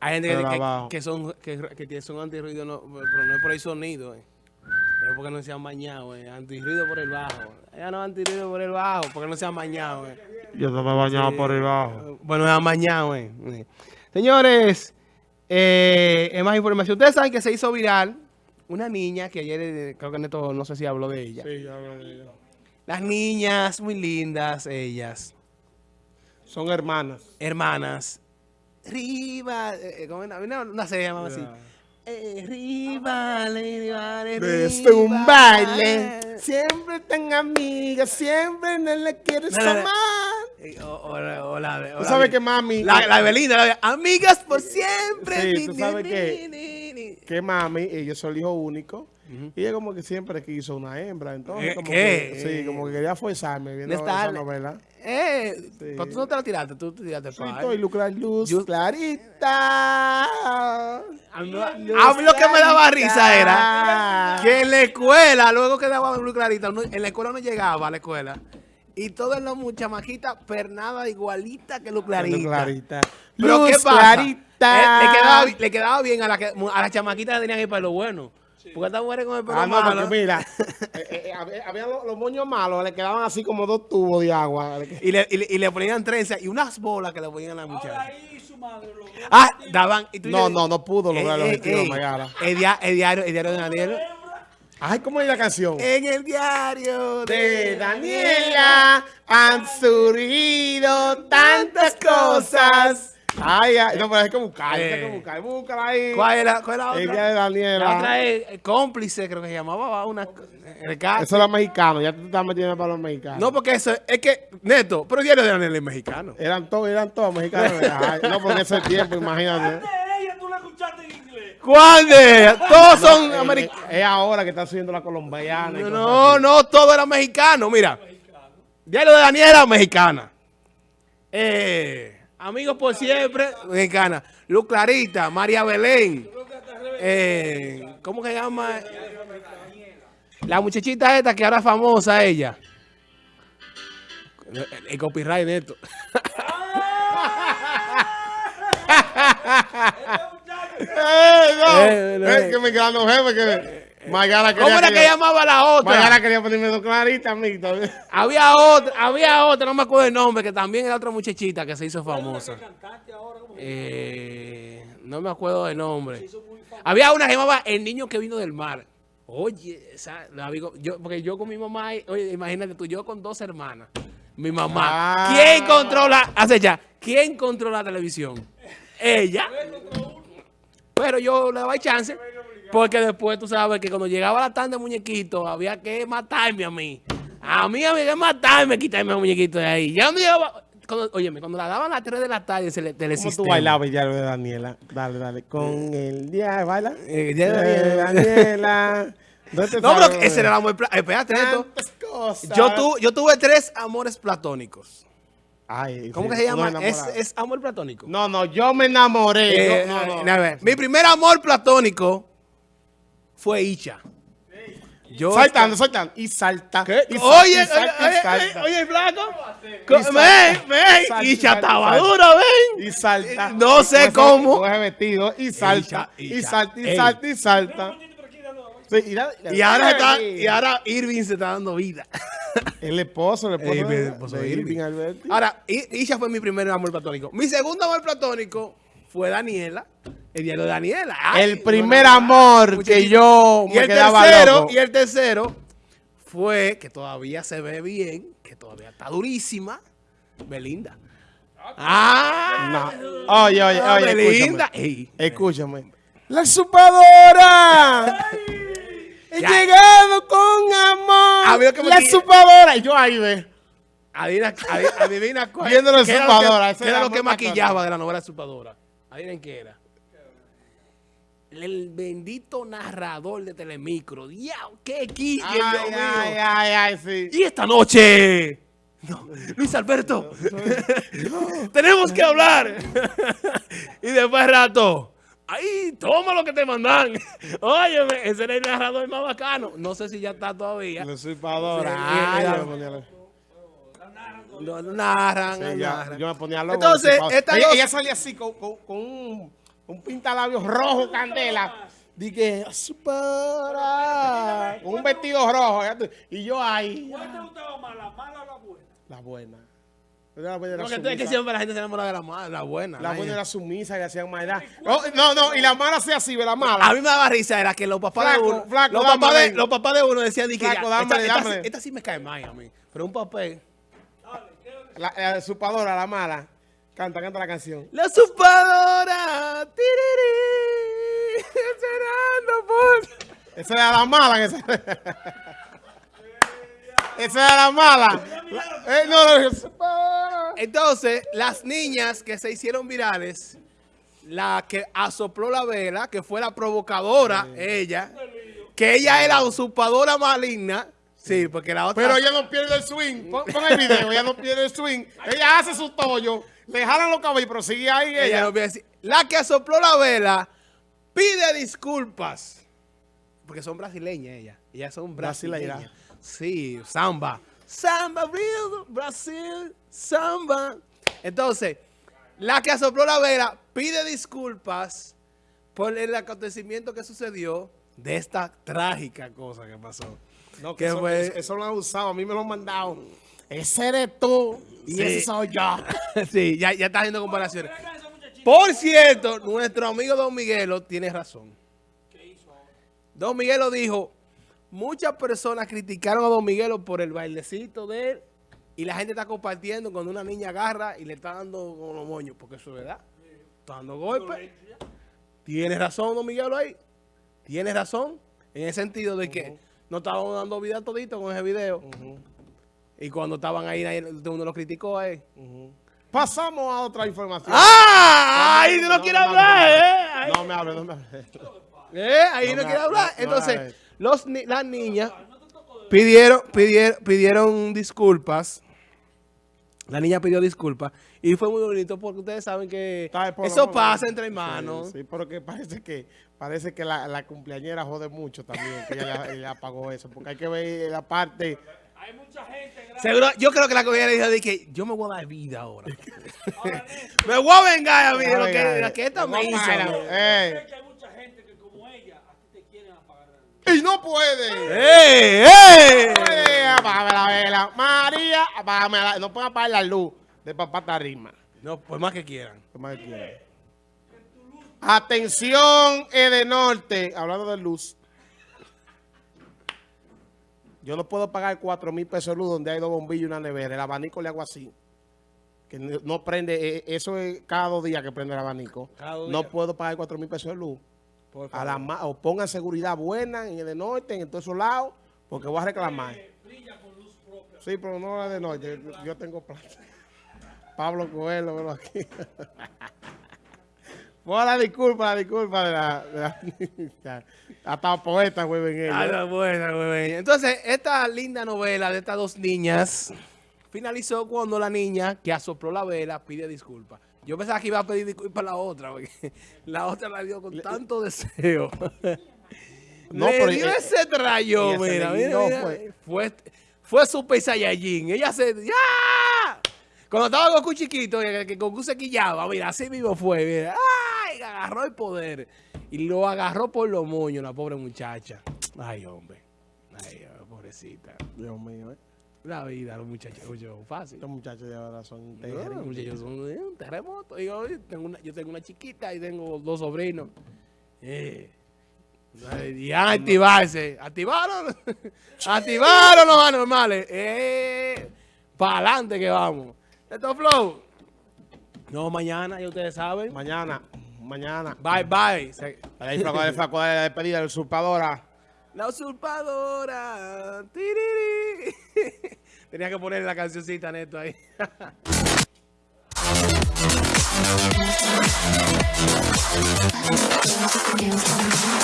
Hay gente Pero que, que, que son que, que son antirruido, no, pero no es por el sonido, eh. Es porque no se han bañado, eh. Antirruido por el bajo. Ella no antirruido por el bajo, porque no se han bañado, eh. Yo no me he bañado por debajo. Bueno, se han bañado, eh. Eh. Señores, eh, es más información. Ustedes saben que se hizo viral una niña que ayer, eh, creo que Neto, no sé si habló de ella. Sí, ya lo digo. Las niñas, muy lindas, ellas. Son hermanas. hermanas. Riva, eh, eh. Una, una serie llamaba así. Eh, rivales, rivales, Desde un baile, siempre tan amigas, siempre no le quieres No, no, no. amar. Eh, o- o la- o la de- o Tú sabes que mami, La, la de amigas por siempre. Sí, tú sabes que- que mami, ella es el hijo único. Y ella como que siempre quiso una hembra, entonces Eh, como ¿qué? que, sí, como que quería forzarme viendo ¿Dónde está esa el- novela. Eh, Sí. pero tú no te la tiraste, tú te tiraste Sí, pa' estoy lucrar luz, Yo- clarita. A mí, a mí lo que me daba risa era que en la escuela, luego que daba luz clarita, uno- en la escuela no llegaba a la escuela. Y todas las chamaquitas pernada igualita que luz clarita. Luz clarita. Pero Luz ¿qué pasa? clarita. Eh, le, quedaba, le quedaba bien a, la que, a las chamaquitas que tenían el pelo bueno. Porque estas mujeres con el pelo Ah, no, malo. porque mira, eh, eh, había, había los, los moños malos, le quedaban así como dos tubos de agua. Y le, y, le, y le ponían trenzas y unas bolas que le ponían a. Ahí su madre lo Ah, daban. Y tú No, no, no pudo lograr "Ey, los objetivos, el diario, el diario de Daniel. Ay, ¿cómo es la canción? En el diario De Daniela han surgido tantas cosas. Ay, ay, no, pero hay que buscar, hay que Eh. buscar, búscala ahí. ¿Cuál es la, cuál es la otra? El de La Daniela. otra es eh, cómplice, creo que se llamaba una. el caso. Eso era mexicano, ya tú te estás metiendo para los mexicanos. No, porque eso es que, Neto, pero el diario de Daniel es mexicano. Eran todos, eran todos mexicanos. Ay, no, porque ese tiempo, imagínate. de ella tú la escuchaste en inglés. ¿Cuál de? Todos son Eh, americanos. Es ahora que está subiendo la colombiana. y No, no, todo era mexicano. Mira, diario de Daniela, mexicana. Eh, amigos por siempre, mexicana. Luz Clarita, María Belén. Eh, ¿Cómo que se llama? La muchachita esta que ahora es famosa ella. El, el copyright de esto. ¡Eh, no! Eh, no, eh. que me quedan los jefes que... Mayara quería ¿Cómo era que llamaba la otra? Mayara quería ponerme dos claritas a mí también. Había otra, había otra, no me acuerdo el nombre, que también era otra muchachita que se hizo famosa. Eh, no me acuerdo del nombre. Había una que llamaba El niño que vino del mar. Oye, esa, la yo, porque yo con mi mamá, oye, imagínate tú, yo con dos hermanas. Mi mamá. Ah. ¿Quién controla? Hace ya. ¿Quién controla la televisión? Ella. Pero yo le daba chance. Porque después tú sabes que cuando llegaba la tarde muñequito, había que matarme a mí. A mí había que matarme, quitarme el muñequito de ahí. Ya cuando llegaba. Cuando, óyeme, cuando la daban a las 3 de la tarde, se le ¿Cómo tú bailabas el diario de Daniela? Dale, dale. Con el día, baila. Eh, el diario de de Daniela. ¿Dónde te No, pero ese era el amor. Espérate, esto. Yo, tu- yo tuve tres amores platónicos. Ay, ¿Cómo sí, que se llama? ¿Es, es amor platónico? No, no, yo me enamoré. Eh, Yo- no, no. a ver, Mi primer amor platónico fue Icha. Yo Saltando, saltando. Y salta. ¿Qué? Y salta, Oye, y oye, salta, y oye, salta. oye, oye, flaco. Y. Ven, ven. Salta, Y salta, estaba salta. dura, ven. Y salta. No sé Con ese- cómo. con ese vestido. Y salta. Y Y salta, y salta, y salta. Y, Y ahora, está, y ahora Irving se está dando vida. El esposo, el esposo, mi de, esposo de de Irving Irving. Alberti. Ahora, Isha fue mi primer amor platónico. Mi segundo amor platónico fue Daniela. El diario de Daniela. Ay, el primer amor que yo y me el quedaba tercero, loco. Y el tercero fue, que todavía se ve bien, que todavía está durísima, Belinda. Ah, No. Oye, oye, ah, oye, Belinda. escúchame. Ey, Escúchame. ¡La supadora! Llegado con amor. A mí lo que me la supadora. Y yo ahí ve. adivina, adi- adivina cuál. Lo Supadora, era era lo que maquillaba de la novela Supadora. Adivinen qué era. El bendito narrador de Telemicro. ¡Diablo! ¡Qué quilla, Ay, Dios mío! ay, ay, ay, sí. Y esta noche. No, Luis Alberto. Tenemos que hablar. y después de rato. Ay, toma lo que te mandan. Óyeme, ese era el narrador más bacano. No sé si ya está todavía. Ay, era- Dios mío. Lo narran, Sí, lo ya, narran. yo me ponía loco. Entonces, esta ella, dos- ella salía así con, con, con un, un pintalabios rojo candela. Dije, para con un vestido rojo. Y yo ahí, ¿Cuál te gustaba más, la mala o la buena? la buena. La buena era Porque tú- es que sumisa. siempre la gente se enamora de la mala, la buena. La la- buena era sumisa y hacían maldad. Oh, no, no, y la mala hacía así, ve la mala. A mí me daba risa, era que los papás Flaco, de uno, flaco, los, papás de, los papás de uno decían, que Flaco, ya, dámele, esta, esta dámele. esta sí me cae mal a mí, pero un papel. La, la supadora, la mala. Canta, canta la canción. La supadora, tiriri, esperando por... Esa era la mala. Esa, esa era la mala. Eh, no, no. Entonces, las niñas que se hicieron virales, la que asopló la vela, que fue la provocadora, ella, que ella era usurpadora maligna, sí, porque la otra... Pero ella no pierde el swing. Pon, pon el video, ella no pierde el swing. Ella hace su tollo, le jalan los cabellos, pero sigue ahí ella. Ella no. La que sopló la vela pide disculpas. Porque son brasileñas ellas. Ellas son brasileñas. Brasileira. Sí, samba. Samba, Brasil, samba. Entonces, la que sopló la vela pide disculpas por el acontecimiento que sucedió de esta trágica cosa que pasó. No, ¿Qué que eso, fue? eso- eso lo han usado, a mí me lo han mandado. Ese eres tú y Sí. ese soy yo. sí, ya, ya está haciendo comparaciones. Por cierto, nuestro amigo Don Miguelo tiene razón. ¿Qué hizo ahora? Don Miguelo dijo, muchas personas criticaron a Don Miguelo por el bailecito de él y la gente está compartiendo cuando una niña agarra y le está dando con los moños, porque eso es verdad. Está dando golpes. Tiene razón Don Miguelo ahí. Tiene razón en el sentido de que no estaban dando vida todito con ese video. Y cuando estaban ahí, uno lo criticó a él. Pasamos a otra información. ¡Ah! Ahí no, no, quiere no, hablar, no. ¿eh? No me hables, no me hables. ¿Eh? Ahí No no, quiere ha- hablar. no- Entonces, los, ni- las niñas pidieron, pidieron, pidieron disculpas. La niña pidió disculpas. Y fue muy bonito porque ustedes saben que eso pasa entre Sí, hermanos. Sí, porque parece que parece que la, la cumpleañera jode mucho también, que ella, ella pagó eso, porque hay que ver la parte... Hay mucha gente. gracias. Seguro, yo creo que la le dijo de que yo me voy a dar vida ahora. Me voy a vengar a mí de lo que, esta me hizo. a bailar. ¿no? Eh. sé que hay mucha gente que como ella, a ti te quieren apagar la luz. ¡Y no puede! ¡Eh! ¡Eh! Eh, apágame la vela. María, apágame la... No pueden apagar la luz de papá Tarima. No, pues más que quieran. ¿Qué más quiere? Atención, Edenorte. Hablando de luz. Yo no puedo pagar 4 mil pesos de luz donde hay dos bombillos y una nevera. El abanico le hago así. Que no prende. eh, Eso es cada dos días que prende el abanico. No puedo pagar 4 mil pesos de luz. A la o pongan seguridad buena en Edenorte, en todos esos lados, porque voy a reclamar. Brilla con luz propia. Sí, pero no la de noche. Yo, yo tengo plata. Pablo Coelho, velo aquí. Pon la disculpa, la disculpa de la... De la hasta poeta, güey, en Ah, ella. buena. Entonces, esta linda novela de estas dos niñas finalizó cuando la niña que asopló la vela pide disculpas. Yo pensaba que iba a pedir disculpas a la otra, porque la otra la dio con tanto deseo. No, Le pero dio ella- ese se mira, mira, fue. Fue, fue Super Saiyajin. Ella se... ¡Ya! Cuando estaba Goku chiquito, que, que Goku se quillaba, mira, así mismo fue, mira. ¡Ay! Agarró el poder. Y lo agarró por los moños, la pobre muchacha. Ay, hombre. Ay, pobrecita. Dios mío, ¿eh? La vida, los muchachos, mucho fácil. Estos muchachos de ahora son los muchachos son eh, un terremoto. Y yo, tengo una, yo tengo una chiquita y tengo dos sobrinos. Eh. Y a activarse. ¿Activaron? ¿Activaron los anormales? Eh. Para adelante que vamos. Esto flow. No, mañana, ya ustedes saben. Mañana, mañana. Bye, bye. Se- Ahí flaco, el flaco de la despedida, la usurpadora. La usurpadora. Tiriri. Tenía que poner la cancioncita neto ahí.